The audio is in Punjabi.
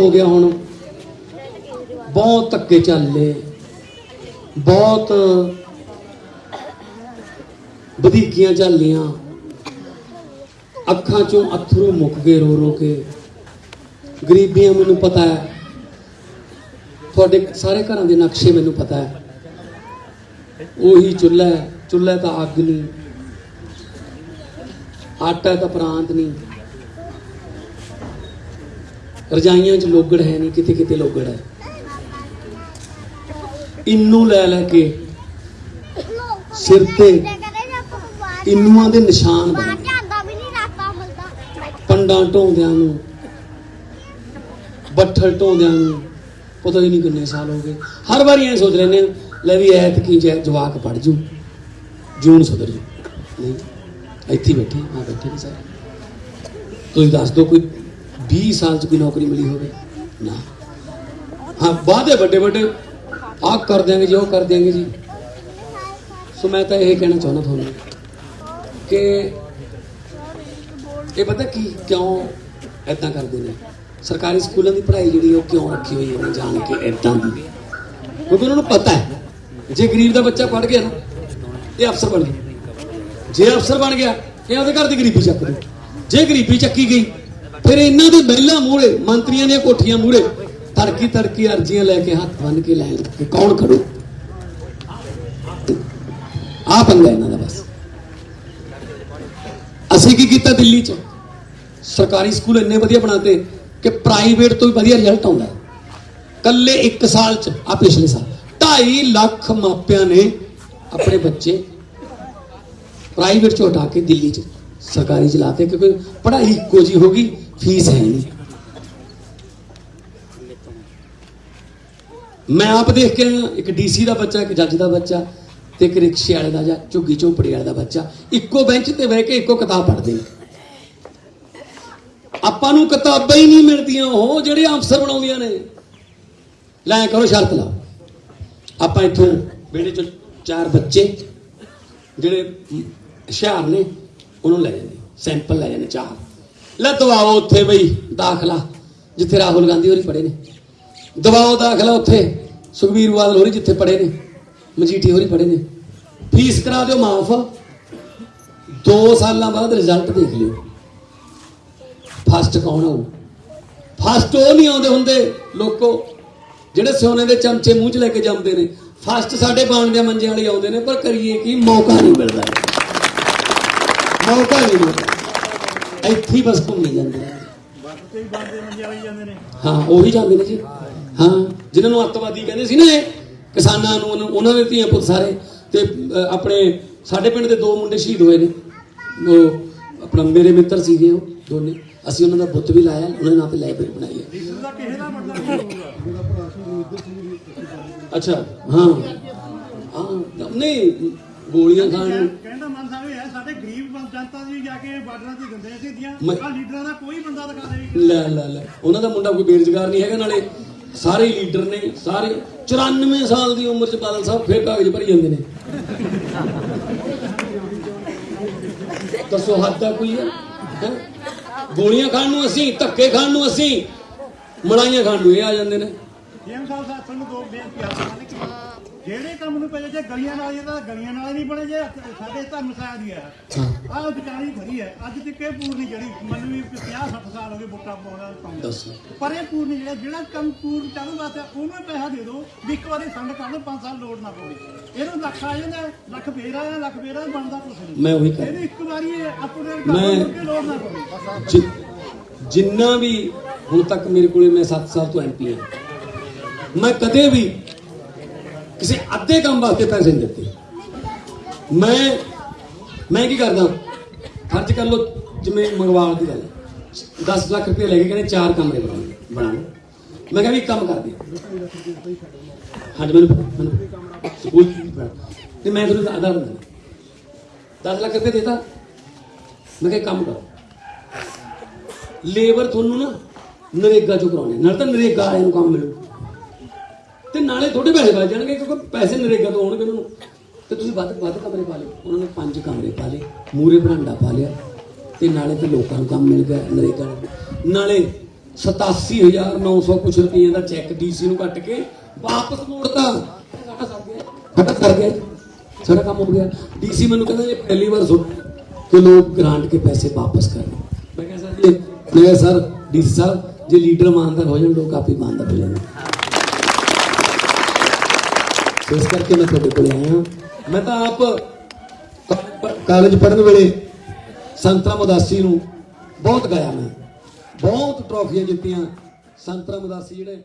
ਹੋ ਗਿਆ ਹੁਣ। ਬਹੁਤ ਧੱਕੇ ਚੱਲੇ ਬਹੁਤ ਵਧੀਕੀਆਂ ਝੱਲੀਆਂ। ਅੱਖਾਂ ਚੋਂ ਅਥਰੂ ਮੁੱਕ ਗਏ ਰੋ ਰੋ ਕੇ। ਗਰੀਬੀਆਂ ਮੈਨੂੰ ਪਤਾ ਹੈ। ਤੁਹਾਡੇ ਸਾਰੇ ਘਰਾਂ ਦੇ ਨਕਸ਼ੇ ਮੈਨੂੰ ਪਤਾ ਹੈ। ਉਹੀ ਚੁੱਲ੍ਹਾ ਚੁੱਲ੍ਹਾ ਤਾਂ ਅੱਗ ਨਹੀਂ। ਆਟਾ ਤਾਂ ਪ੍ਰਾਂਤ ਨਹੀਂ। ਰਜਾਈਆਂ 'ਚ ਲੋਗੜ ਹੈ ਨਹੀਂ ਕਿਤੇ ਕਿਤੇ ਲੋਗੜ ਹੈ। ਇੰਨੂ ਲੈ ਲੈ ਕੇ ਸਿਰ ਤੇ ਇੰਨੂਆਂ ਦੇ ਨਿਸ਼ਾਨ ਬਣ। ਪੰਡਾਂ ਢੋਂਦਿਆਂ ਨੂੰ ਬੱਠਲ ਢੋਂਦਿਆਂ ਨੂੰ ਪਤਾ ਹੀ ਨਹੀਂ ਕਿੰਨੇ ਸਾਲ ਹੋ ਗਏ। ਹਰ ਵਾਰੀ ਐ ਸੋਚ ਹਾਂ, ਲੈ ਵੀ ਐਤ ਕੀ ਜੈ ਜਵਾਕ ਪੜ ਜੂ ਜੂਨ ਸੁਧਰ ਜੂ। ਨਹੀਂ ਇੱਥੇ ਬੈਠੇ ਆ ਬੈਠੇ ਸਾਰੇ। ਤੁਸੀਂ ਦੱਸ ਦਿਓ ਕੋਈ 20 ਸਾਲ ਚ ਕੋਈ ਨੌਕਰੀ ਮਿਲੀ ਹੋਵੇ। ਨਾ। ਹਾਂ, ਵਾਅਦੇ ਵੱਡੇ ਵੱਡੇ। ਆਹ ਕਰ ਦਿਆਂਗੇ ਜੀ, ਉਹ ਕਰ ਦਿਆਂਗੇ ਜੀ। ਸੋ ਮੈਂ ਤਾਂ ਇਹ ਕਹਿਣਾ ਚਾਹੁੰਦਾ ਤੁਹਾਨੂੰ ਕਿ ਇਹ ਪਤਾ ਕੀ, ਕਿਉਂ ਐਦਾਂ ਕਰਦੇ ਨੇ? ਸਰਕਾਰੀ ਸਕੂਲਾਂ ਦੀ ਪੜ੍ਹਾਈ ਜਿਹੜੀ ਉਹ ਕਿਉਂ ਰੱਖੀ ਹੋਈ ਹੈ ਜਾਣ ਕੇ ਐਦਾਂ ਦੀ? ਕਿਉਂਕਿ ਉਹਨਾਂ ਨੂੰ ਪਤਾ ਹੈ, ਜੇ ਗਰੀਬ ਦਾ ਬੱਚਾ ਪੜ੍ਹ ਗਿਆ ਨਾ, ਇਹ ਅਫਸਰ ਬਣ ਗਿਆ। ਜੇ ਅਫਸਰ ਬਣ ਗਿਆ, ਇਹ ਉਹਦੇ ਘਰ ਦੀ ਗਰੀਬੀ ਚੱਕ ਦੂ ਜੇ ਗਰੀਬੀ ਚੱਕੀ ਗਈ ਫਿਰ ਇਹਨਾਂ ਦੇ ਮਹਿਲਾ ਮੂਹਰੇ, ਮੰਤਰੀਆਂ ਦੀਆਂ ਕੋਠੀਆਂ ਮੂਹਰੇ, ਤੜਕੀ ਤੜਕੀ ਅਰਜ਼ੀਆਂ ਲੈ ਕੇ ਹੱਥ ਬੰਨ ਕੇ ਲੈਣ ਕਿ ਕੌਣ ਖੜੂ? ਆ ਪੰਗਾ ਇਹਨਾਂ ਦਾ ਬਸ। ਅਸੀਂ ਕੀ ਕੀਤਾ ਦਿੱਲੀ 'ਚ? ਸਰਕਾਰੀ ਸਕੂਲ ਇੰਨੇ ਵਧੀਆ ਬਣਾਤੇ ਕਿ ਪ੍ਰਾਈਵੇਟ ਤੋਂ ਵੀ ਵਧੀਆ ਰਿਜ਼ਲਟ ਆਉਂਦਾ ਹੈ। ਕੱਲੇ 1 ਸਾਲ 'ਚ, ਆ ਪਿਛਲੇ ਸਾਲ 2.5 ਲੱਖ ਮਾਪਿਆਂ ਨੇ ਆਪਣੇ ਬੱਚੇ ਪ੍ਰਾਈਵੇਟ 'ਚੋਂ ਹਟਾ ਕੇ ਦਿੱਲੀ 'ਚ ਸਰਕਾਰੀ 'ਚ ਲਾਤੇ, ਕਿਉਂਕਿ ਪੜ੍ਹਾਈ ਇੱਕੋ ਜੀ ਹੋ ਗਈ। ਫੀਸ ਹੈ ਨਹੀਂ ਮੈਂ ਆਪ ਦੇਖ ਕੇ ਆਇਆ, ਇੱਕ ਡੀਸੀ ਦਾ ਬੱਚਾ ਇੱਕ ਜੱਜ ਦਾ ਬੱਚਾ ਤੇ ਇੱਕ ਰਿਕਸ਼ੇ ਵਾਲੇ ਦਾ ਜਾਂ ਝੁੱਗੀ ਝੋਪੜੀ ਵਾਲੇ ਦਾ ਬੱਚਾ। ਇੱਕੋ ਬੈਂਚ ਤੇ ਬਹਿ ਕੇ ਇੱਕੋ ਕਿਤਾਬ ਪੜ੍ਹਦੇ ਨੇ। ਆਪਾਂ ਨੂੰ ਕਿਤਾਬਾਂ ਹੀ ਨਹੀਂ ਮਿਲਦੀਆਂ ਉਹ ਜਿਹੜੇ ਅਫਸਰ ਬਣਾਉਂਦੀਆਂ ਨੇ। ਲੈ ਕਰੋ ਸ਼ਰਤ ਲਾਓ ਆਪਾਂ ਇੱਥੋਂ ਬੇੜੇ ਚ ਚਾਰ ਬੱਚੇ ਜਿਹੜੇ ਹੁਸ਼ਿਆਰ ਨੇ ਉਹਨੂੰ ਲੈ ਜਾਂਦੇ। ਸੈਂਪਲ ਲੈ ਜਾਂਦੇ ਚਾਰ। ਲੈ ਦਵਾਓ ਉੱਥੇ ਬਈ, ਦਾਖਲਾ, ਜਿੱਥੇ ਰਾਹੁਲ ਗਾਂਧੀ ਹੋਰੀ ਪੜੇ ਨੇ। ਦਵਾਓ ਦਾਖਲਾ ਉੱਥੇ, ਸੁਖਬੀਰ ਬਾਦਲ ਹੋਰੀ ਜਿੱਥੇ ਪੜੇ ਨੇ ਮਜੀਠੀ ਹੋਰੀ ਪੜੇ ਨੇ। ਫੀਸ ਕਰਾ ਦਿਓ, ਮਾਫ। 2 ਸਾਲਾਂ ਬਾਅਦ ਰਿਜ਼ਲਟ ਦੇਖ ਲਿਓ। ਫਸਟ ਕੌਣ ਆਊ ਫਸਟ ਉਹ ਨਹੀਂ ਆਉਂਦੇ ਹੁੰਦੇ, ਲੋਕੋ, ਜਿਹੜੇ ਸੋਨੇ ਦੇ ਚਮਚੇ ਮੂੰਹ 'ਚ ਲੈ ਕੇ ਜੰਮਦੇ ਨੇ। ਫਸਟ ਸਾਡੇ ਬਾਣ ਦੇ ਮੰਜੇ ਵਾਲੇ ਆਉਂਦੇ ਨੇ, ਪਰ ਕਰੀਏ ਕੀ, ਮੌਕਾ ਨਹੀਂ ਮਿਲਦਾ। ਮੌਕਾ ਨਹੀਂ ਮਿਲਦਾ। ਇੱਥੇ ਹੀ ਬਸ ਘੁੰਮੀ ਜਾਂਦੇ ਨੇ। ਹਾਂ ਉਹੀ ਜਾਂਦੇ ਨੇ ਜੀ। ਹਾਂ ਜਿਨ੍ਹਾਂ ਨੂੰ ਅੱਤਵਾਦੀ ਕਹਿੰਦੇ ਸੀ ਨਾ ਇਹ ਕਿਸਾਨਾਂ ਨੂੰ ਉਹਨੂੰ- ਦੇ ਧੀਆਂ ਪੁੱਤ ਸਾਰੇ ਤੇ ਆਪਣੇ ਸਾਡੇ ਪਿੰਡ ਦੇ ਦੋ ਮੁੰਡੇ ਸ਼ਹੀਦ ਹੋਏ ਨੇ। ਉਹ ਆਪਣਾ ਮੇਰੇ ਮਿੱਤਰ ਸੀਗੇ ਉਹ ਦੋਨੇ। ਅਸੀਂ ਉਹਨਾਂ ਦਾ ਬੁੱਤ ਵੀ ਲਾਇਆ ਉਹਨਾਂ ਦੇ ਨਾਂ ਤੇ ਲਾਇਬ੍ਰੇਰੀ ਬਣਾਈ ਹੈ। ਅੱਛਾ ਹਾਂ। ਹਾਂ ਨਹੀਂ ਗੋਲੀਆਂ ਖਾਣ ਨੂੰ। ਕਹਿੰਦਾ ਮਨ ਸਾਹਿਬ ਇਹ ਸਾਡੇ ਗਰੀਬ ਜਨਤਾ ਦੀ ਜਾ ਕੇ ਬਾਰਡਰਾਂ ਤੇ ਦਿੰਦੇ ਸੀ ਦੀਆਂ ਆ ਲੀਡਰਾਂ ਦਾ ਕੋਈ ਬੰਦਾ ਦਿਖਾ ਦੇ ਲੈ ਲੈ ਲੈ। ਉਹਨਾਂ ਦਾ ਮੁੰਡਾ ਕੋਈ ਬੇਰੁਜ਼ਗਾਰ ਨਹੀਂ ਹੈਗਾ ਨਾਲੇ। ਸਾਰੇ ਲੀਡਰ ਨੇ ਸਾਰੇ 94 ਸਾਲ ਦੀ ਉਮਰ ਚ ਬਾਦਲ ਸਾਹਿਬ ਫੇਰ ਕਾਗਜ਼ ਭਰੀ ਜਾਂਦੇ ਨੇ। ਦੱਸੋ ਹੱਦ ਦਾ ਕੋਈ ਹੈ? ਗੋਲੀਆਂ ਖਾਣ ਨੂੰ ਅਸੀਂ ਧੱਕੇ ਖਾਣ ਨੂੰ ਅਸੀਂ ਮਲਾਈਆਂ ਖਾਣ ਨੂੰ ਇਹ ਆ ਜਾਂਦੇ ਨੇ। ਜੇਮ ਸਾਹਿਬ ਤੁਹਾਨੂੰ ਦੋ ਬੇਨਤੀ ਆ। ਜਿਹੜੇ ਕੰਮ ਨੂੰ ਪਹਿਲੇ ਜੇ ਗਲੀਆਂ ਨਾਲ ਇਹ ਤਾਂ ਗਲੀਆਂ ਨਾਲ ਨਹੀਂ ਬਣੇ ਜੇ ਸਾਡੇ ਧਰਮ ਸਾਇਆ ਦੀ ਹਾਂ। ਆਹ ਵਿਚਾਰੀ ਖੜੀ ਹੈ ਅੱਜ ਤੱਕ ਇਹ ਪੂਰ ਨਹੀਂ ਜਿਹੜੀ ਮੈਨੂੰ ਵੀ 50 60 ਸਾਲ ਹੋ ਗਏ ਵੋਟਾਂ ਪਾਉਣਾ ਪਾਉਂਦਾ ਪਰ ਇਹ ਪੂਰ ਨਹੀਂ ਜਿਹੜਾ ਜਿਹੜਾ ਕੰਮ ਪੂਰ ਚਾਲੂ ਵਾਸਤੇ ਉਹਨੂੰ ਪੈਸਾ ਦੇ ਦਿਓ ਵੀ ਇੱਕ ਵਾਰੀ ਸੰਡ ਕਰ ਲਓ 5 ਸਾਲ ਲੋੜ ਨਾ ਪਵੇ। ਇਹਨੂੰ ਲੱਖ ਆ ਜਾਂਦਾ ਲੱਖ ਫੇਰ ਆਇਆ ਲੱਖ ਫੇਰ ਬਣਦਾ ਕੁਛ ਨਹੀਂ। ਮੈਂ ਉਹੀ ਕਰ ਇਹਨੂੰ ਇੱਕ ਵਾਰੀ ਅਪਡੇਟ ਮੈਂ- ਕਰ ਕੇ ਲੋੜ ਨਾ ਪਵੇ। ਜਿ- ਜਿੰਨਾ ਵੀ ਹੁਣ ਤੱਕ ਮੇਰੇ ਕੋਲੇ ਮੈਂ 7 ਸਾਲ ਤੋਂ ਐਮਪੀ ਹਾਂ ਮੈਂ ਕਦੇ ਵੀ ਕਿਸੇ ਅੱਧੇ ਕੰਮ ਵਾਸਤੇ ਪੈਸੇ ਨਹੀਂ ਦਿੱਤੇ। ਮੈਂ ਮੈਂ ਕੀ ਕਰਦਾ? ਖਰਚ ਕਰ ਲੋ ਜਿਵੇਂ ਮੰਗਵਾਉਣ ਦੀ ਗੱਲ 10 ਲੱਖ ਰੁਪਏ ਲੈ ਕੇ ਕਹਿੰਦੇ ਚਾਰ ਕਮਰੇ ਬਣਾਉਣੇ ਬਣਾਉਣੇ ਮੈਂ ਕਿਹਾ ਵੀ ਇੱਕ ਕੰਮ ਕਰ ਦੇ ਹਾਂਜੀ, ਮੈਨੂੰ ਮੈਨੂੰ ਸਕੂਲ ਤੇ ਮੈਂ ਤੁਹਾਨੂੰ ਆਧਾਰ ਦਿੰਦਾ 10 ਲੱਖ ਰੁਪਏ ਦੇਤਾ। ਮੈਂ ਕਿਹਾ ਕੰਮ ਕਰੋ। ਲੇਬਰ ਤੁਹਾਨੂੰ ਨਾ ਨਰੇਗਾ ਚੋਂ ਕਰਾਉਣੇ ਨਾਲ ਤਾਂ ਨਰੇਗਾ ਵਾਲਿਆਂ ਨੂੰ ਕੰਮ ਮਿਲੂ। ਨਾਲੇ ਥੋੜੇ ਪੈਸੇ ਬਚ ਜਾਣਗੇ ਕਿਉਂਕਿ ਪੈਸੇ ਨਰੇਗਾ ਤੋਂ ਆਉਣਗੇ ਉਹਨਾਂ ਨੂੰ। ਤੇ ਤੁਸੀਂ ਵੱਧ ਵੱਧ ਕਮਰੇ ਪਾ ਲਏ ਉਹਨਾਂ ਨੇ ਪੰਜ ਕਮਰੇ ਪਾ ਲਏ ਮੂਰੇ ਬਰਾਂਡਾ ਪਾ ਲਿਆ ਤੇ ਨਾਲੇ ਤੇ ਲੋਕਾਂ ਨੂੰ ਕੰਮ ਮਿਲ ਗਿਆ ਨਰੇਗਾ ਨਾਲੇ 87900 ਕੁਛ ਰੁਪਏ ਦਾ ਚੈੱਕ ਡੀਸੀ ਨੂੰ ਕੱਟ ਕੇ ਵਾਪਸ ਮੋੜਤਾ। ਸਾਡਾ ਸਰ ਗਿਆ। ਸਾਡਾ ਸਰ ਗਿਆ ਸਾਡਾ ਕੰਮ ਹੋ ਗਿਆ। ਡੀਸੀ ਮੈਨੂੰ ਕਹਿੰਦਾ ਇਹ ਪਹਿਲੀ ਵਾਰ ਸੁਣ ਕਿ ਲੋਕ ਗ੍ਰਾਂਟ ਕੇ ਪੈਸੇ ਵਾਪਸ ਕਰ ਮੈਂ ਕਿਹਾ, ਸਰ ਜੀ, ਮੈਂ ਸਰ, ਡੀਸੀ ਸਾਹਿਬ, ਜੇ ਲੀਡਰ ਇਮਾਨਦਾਰ ਹੋ ਜਾਣ, ਲੋਕ ਆਪੇ ਇਮਾਨਦਾਰ ਹੋ ਜਾਣਗੇ। ਇਸ ਕਰਕੇ ਮੈਂ ਤੁਹਾਡੇ ਕੋਲ ਆਇਆ। ਮੈਂ ਤਾਂ ਆਪ ਕਾਲਜ ਪੜ੍ਹਨ ਵੇਲੇ ਸੰਤਰਾਮ ਉਦਾਸੀ ਨੂੰ ਬਹੁਤ ਗਾਇਆ ਮੈਂ। ਬਹੁਤ ਟਰੋਫੀਆਂ ਜਿੱਤੀਆਂ ਸੰਤਰਾਮ ਉਦਾਸੀ ਜਿਹੜੇ